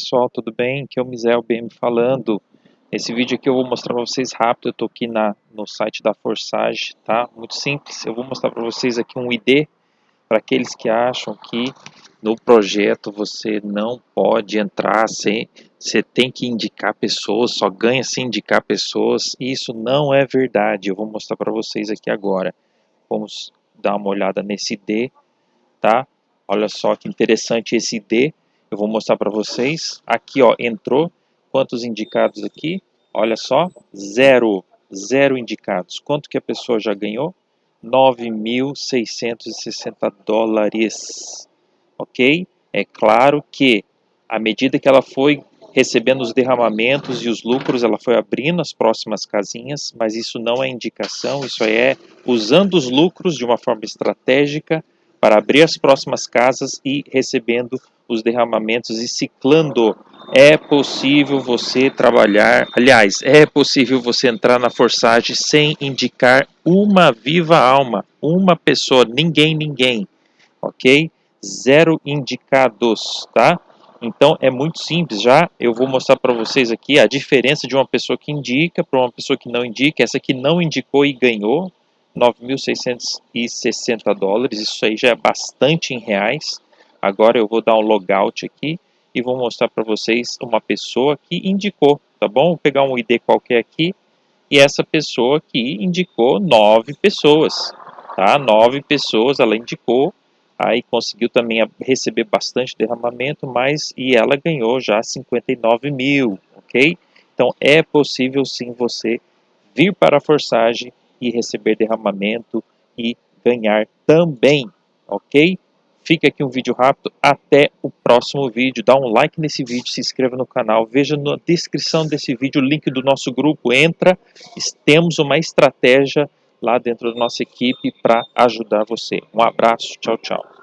Pessoal, tudo bem? Aqui é o Mizel BM falando. Esse vídeo aqui eu vou mostrar para vocês rápido, eu estou aqui na, no site da Forsage, tá? Muito simples, eu vou mostrar para vocês aqui um ID, para aqueles que acham que no projeto você não pode entrar sem, você tem que indicar pessoas, só ganha se indicar pessoas, isso não é verdade, eu vou mostrar para vocês aqui agora. Vamos dar uma olhada nesse ID, tá? Olha só que interessante esse ID, eu vou mostrar para vocês. Aqui, ó, entrou. Quantos indicados aqui? Olha só, zero. Zero indicados. Quanto que a pessoa já ganhou? 9.660 dólares. Ok? É claro que, à medida que ela foi recebendo os derramamentos e os lucros, ela foi abrindo as próximas casinhas, mas isso não é indicação, isso é usando os lucros de uma forma estratégica para abrir as próximas casas e recebendo os derramamentos e ciclando. É possível você trabalhar, aliás, é possível você entrar na forçagem sem indicar uma viva alma, uma pessoa, ninguém, ninguém, ok? Zero indicados, tá? Então é muito simples, já eu vou mostrar para vocês aqui a diferença de uma pessoa que indica para uma pessoa que não indica, essa que não indicou e ganhou, 9.660 dólares, isso aí já é bastante em reais. Agora eu vou dar um logout aqui e vou mostrar para vocês uma pessoa que indicou, tá bom? Vou pegar um ID qualquer aqui e essa pessoa que indicou nove pessoas, tá? Nove pessoas ela indicou, aí conseguiu também receber bastante derramamento, mas e ela ganhou já 59 mil, ok? Então é possível sim você vir para a forçagem e receber derramamento e ganhar também, ok? Fica aqui um vídeo rápido, até o próximo vídeo. Dá um like nesse vídeo, se inscreva no canal, veja na descrição desse vídeo o link do nosso grupo, entra, temos uma estratégia lá dentro da nossa equipe para ajudar você. Um abraço, tchau, tchau.